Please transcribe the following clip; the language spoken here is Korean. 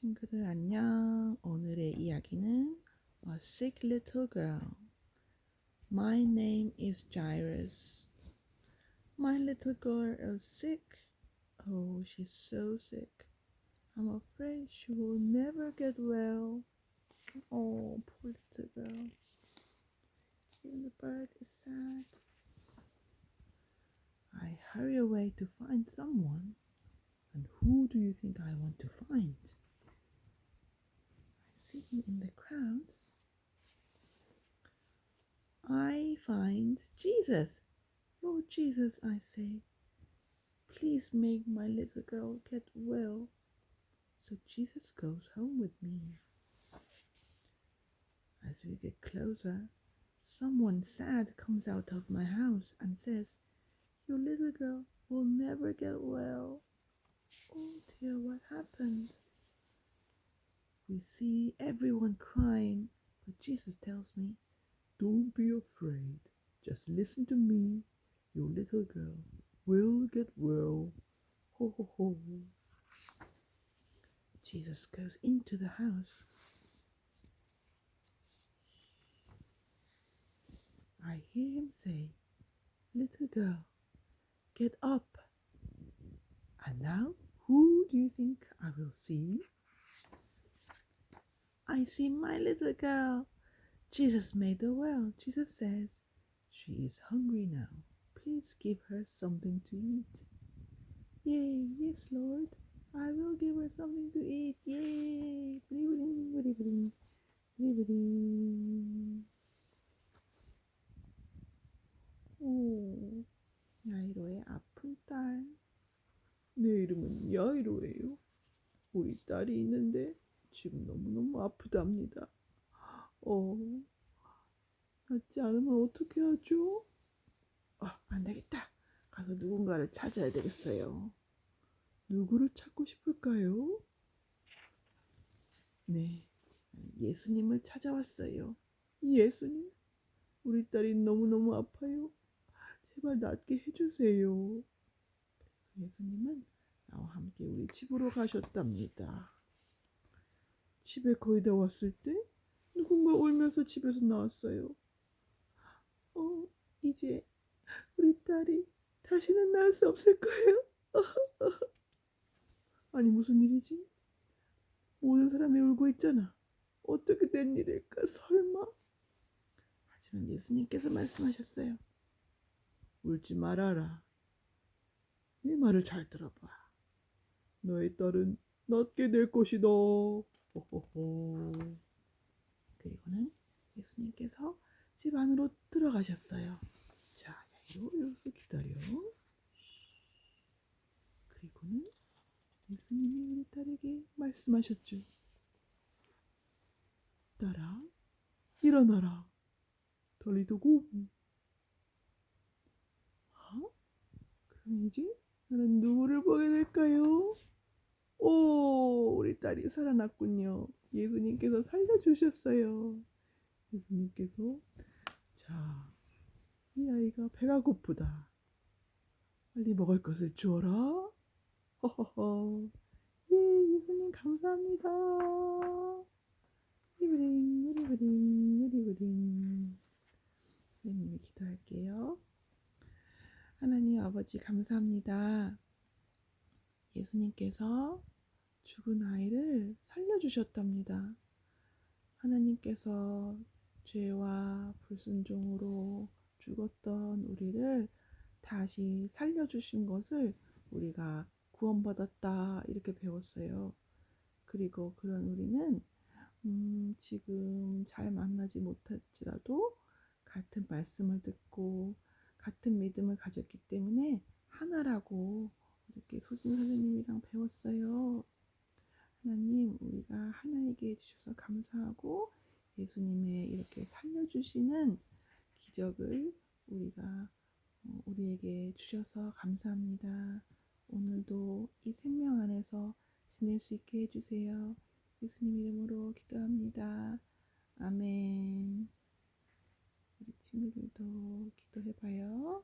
친구들 안녕. 오늘의 이야기는 A Sick Little Girl. My name is Jairus. My little girl is sick. Oh, she's so sick. I'm afraid she will never get well. Oh, poor little girl. Even the bird is sad. I hurry away to find someone. And who do you think I want to find? Sitting in the crowd, I find Jesus. Lord Jesus, I say, please make my little girl get well. So Jesus goes home with me. As we get closer, someone sad comes out of my house and says, Your little girl will never get well. Oh dear, what happened? We see everyone crying, but Jesus tells me, Don't be afraid. Just listen to me. Your little girl will get well. Ho ho ho. Jesus goes into the house. I hear him say, Little girl, get up. And now, who do you think I will see? I see my little girl. Jesus made her well. Jesus says, She is hungry now. Please give her something to eat. Yay, yes, Lord. I will give her something to eat. Yay. 브리브링, 브리브링, 브리브링. 오, 야이로의 아픈 딸. 내 이름은 야이로예요. 우리 딸이 있는데 지금 너무너무 아프답니다. 어, 낫지 않으면 어떻게 하죠? 아, 안 되겠다. 가서 누군가를 찾아야 되겠어요. 누구를 찾고 싶을까요? 네, 예수님을 찾아왔어요. 예수님, 우리 딸이 너무너무 아파요. 제발 낫게 해주세요. 예수님은 나와 함께 우리 집으로 가셨답니다. 집에 거의 다 왔을 때 누군가 울면서 집에서 나왔어요. 어, 이제 우리 딸이 다시는 나을 수 없을 거예요. 아니 무슨 일이지? 모든 사람이 울고 있잖아. 어떻게 된 일일까? 설마? 하지만 예수님께서 말씀하셨어요. 울지 말아라. 내 말을 잘 들어봐. 너의 딸은 낫게 될 것이다. 호호호. 그리고는 예수님께서 집 안으로 들어가셨어요. 자, 여기서 기다려. 그리고는 예수님이 우리 딸에게 말씀하셨죠. 딸아, 일어나라. 덜리도고. 어? 그럼 이제 나는 누구를 보게 될까요? 딸이 살아났군요. 예수님께서 살려주셨어요. 예수님께서, 자, 이 아이가 배가 고프다. 빨리 먹을 것을 주어라. 허허허. 예, 예수님 감사합니다. 우리브링, 우리브링, 우리브링. 선생님이 기도할게요. 하나님 아버지 감사합니다. 예수님께서 죽은 아이를 살려주셨답니다. 하나님께서 죄와 불순종으로 죽었던 우리를 다시 살려주신 것을 우리가 구원받았다 이렇게 배웠어요. 그리고 그런 우리는 음, 지금 잘 만나지 못할지라도 같은 말씀을 듣고 같은 믿음을 가졌기 때문에 하나라고 이렇게 소진 선생님이랑 배웠어요. 하나님, 우리가 하나에게 해주셔서 감사하고 예수님의 이렇게 살려주시는 기적을 우리가 어, 우리에게 주셔서 감사합니다. 오늘도 이 생명 안에서 지낼 수 있게 해주세요. 예수님 이름으로 기도합니다. 아멘. 우리 친구들도 기도해봐요.